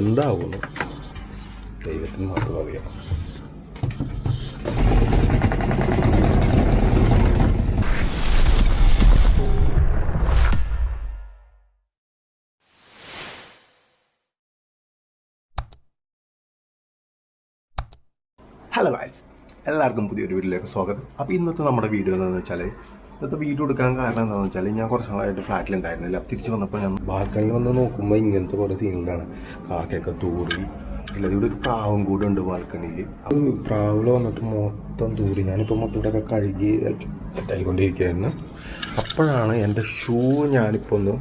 എന്താവുന്നു? ദൈവത്തിന് മാത്രം അറിയാം ഹലോ ഗായ്സ് എല്ലാവർക്കും പുതിയൊരു വീഡിയോയിലേക്ക് സ്വാഗതം. അപ്പോൾ ഇന്നത്തെ നമ്മുടെ വീഡിയോ എന്താണെന്ന് വെച്ചാൽ ഇന്നത്തെ വീഡിയോ എടുക്കാൻ കാരണം എന്താണെന്ന് വെച്ചാൽ ഞാൻ കുറച്ച് നാളായിട്ട് ഫ്ലാറ്റിലുണ്ടായിരുന്നില്ല തിരിച്ച് വന്നപ്പോൾ ഞാൻ ബാൽക്കണിയിൽ വന്ന് നോക്കുമ്പോൾ ഇങ്ങനത്തെ കുറേ സീനുകളാണ് കാക്കയൊക്കെ തൂറി. അല്ലാതെ ഇവിടെ ഒരു പ്രാവും കൂടെ ഉണ്ട് ബാൽക്കണിയിൽ അത് പ്രാവിൽ വന്നിട്ട് മൊത്തം തൂറി. ഞാനിപ്പോൾ മൊത്തം ഇവിടെയൊക്കെ കഴുകി സെറ്റായിക്കൊണ്ടിരിക്കുകയായിരുന്നു അപ്പോഴാണ് എന്റെ ഷൂ ഞാനിപ്പോൾ ഒന്ന്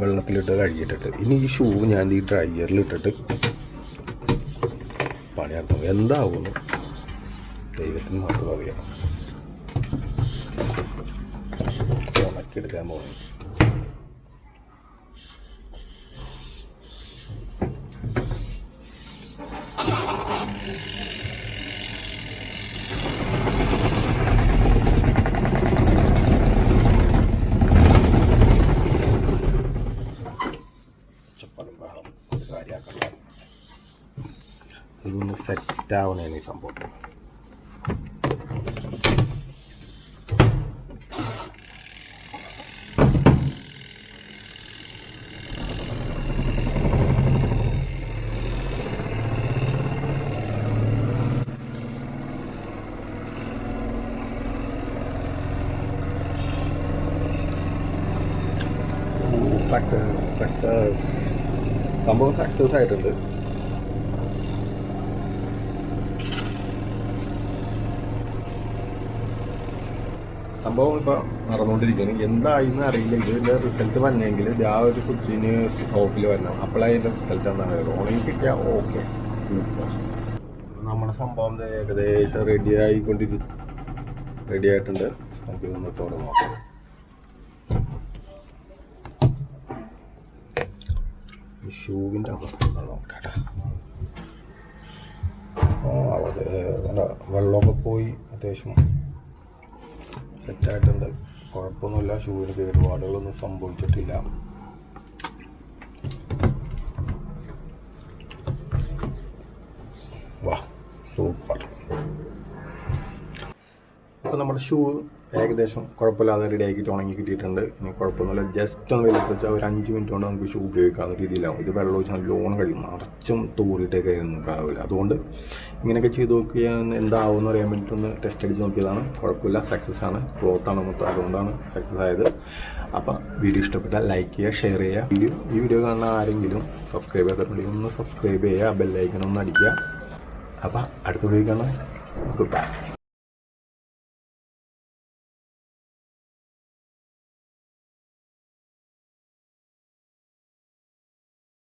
വെള്ളത്തിലിട്ട് കഴുകിയിട്ടിട്ട്. ഇനി ഈ ഷൂ ഞാൻ ഈ ഡ്രയറിലിട്ടിട്ട് പണിയാർത്തം എന്താവുന്നു ദൈവത്തിന് മാത്രം അറിയാം ഉണക്കിയെടുക്കാൻ പോകുന്നു ഇതൊന്ന് സെറ്റ് ആവണേണ് ഈ സംഭവം. സക്സസ് സക്സസ് സംഭവം സക്സസ് ആയിട്ടുണ്ട്. സംഭവം ഇപ്പൊ നടന്നുകൊണ്ടിരിക്കുകയാണ് എന്തായിന്ന് അറിയില്ല. ഇതിന്റെ റിസൾട്ട് വന്നെങ്കിൽ ആ ഒരു സ്വിച്ചിന് ഓഫിൽ വരണം. അപ്പോഴാണ് അതിന്റെ റിസൾട്ട് എന്താണ് ഓണിൽ കിട്ടിയാൽ ഓക്കെ നമ്മുടെ സംഭവം ഏകദേശം റെഡി ആയിക്കൊണ്ടിരി റെഡി ആയിട്ടുണ്ട്. നമുക്ക് ഇതൊന്ന് തുറന്ന് നോക്കാം. ഷൂവിന്റെ അവസ്ഥ എന്താ നോക്കട്ടെ. അത് എന്താ വെള്ളമൊക്കെ പോയി അത്യാവശ്യം സെറ്റായിട്ടുണ്ട്. കുഴപ്പമൊന്നുമില്ല ഷൂവിന് കേടുപാടുകളൊന്നും സംഭവിച്ചിട്ടില്ല. വാ സൂപ്പർ. അപ്പോൾ നമ്മുടെ ഷൂ ഏകദേശം കുഴപ്പമില്ലാതെ റെഡി ആക്കിയിട്ട് ഉണങ്ങി കിട്ടിയിട്ടുണ്ട്. ഇനി കുഴപ്പമൊന്നുമില്ല. ജസ്റ്റ് ഒന്ന് വെയിലത്ത് വെച്ചാൽ ഒരു അഞ്ച് മിനിറ്റ് കൊണ്ട് നമുക്ക് ഷൂ ഉപയോഗിക്കാവുന്ന രീതിയിലാവും. ഇത് വെള്ളം ഒഴിച്ച് ലോൺ കഴിയും. നിറച്ചും തൂറിയിട്ടൊക്കെ ആയിരുന്നു രാവിലെ അതുകൊണ്ട് ഇങ്ങനെയൊക്കെ ചെയ്ത് നോക്കിയാൽ എന്താവുമെന്ന് അറിയാൻ വേണ്ടിയിട്ട് ഒന്ന് ടെസ്റ്റ് അടിച്ച് നോക്കിയതാണ്. കുഴപ്പമില്ല. സക്സസ് ആണ്. ക്ലോത്ത് ആണ് മൊത്തം. അതുകൊണ്ടാണ് സക്സസ് ആയത്. അപ്പോൾ വീഡിയോ ഇഷ്ടപ്പെട്ടാൽ ലൈക്ക് ചെയ്യുക ഷെയർ ചെയ്യുക. വീഡിയോ ഈ വീഡിയോ കാണുന്ന ആരെങ്കിലും സബ്സ്ക്രൈബ് ചെയ്തിട്ടുണ്ടെങ്കിൽ ഒന്ന് സബ്സ്ക്രൈബ് ചെയ്യുക ബെല്ലൈക്കൺ ഒന്ന് അടിക്കുക. അപ്പോൾ അടുത്ത വീഡിയോ കാണാം. Good bye